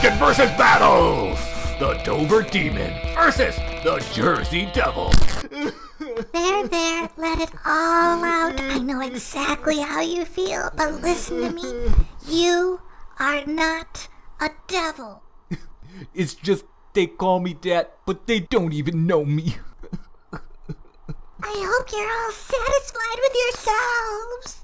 Captain versus battles! The Dover Demon versus the Jersey Devil. There, there, let it all out. I know exactly how you feel, but listen to me. You are not a devil. It's just they call me that, but they don't even know me. I hope you're all satisfied with yourselves.